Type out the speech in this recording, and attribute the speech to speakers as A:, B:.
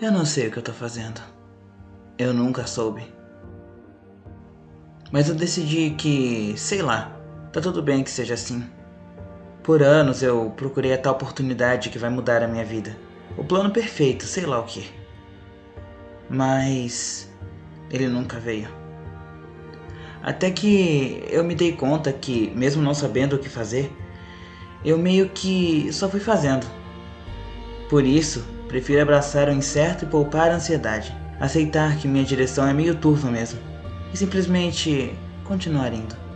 A: Eu não sei o que eu tô fazendo. Eu nunca soube. Mas eu decidi que, sei lá, tá tudo bem que seja assim. Por anos eu procurei a tal oportunidade que vai mudar a minha vida. O plano perfeito, sei lá o que. Mas ele nunca veio. Até que eu me dei conta que, mesmo não sabendo o que fazer, eu meio que só fui fazendo. Por isso, prefiro abraçar o incerto e poupar a ansiedade. Aceitar que minha direção é meio turva mesmo. E simplesmente continuar indo.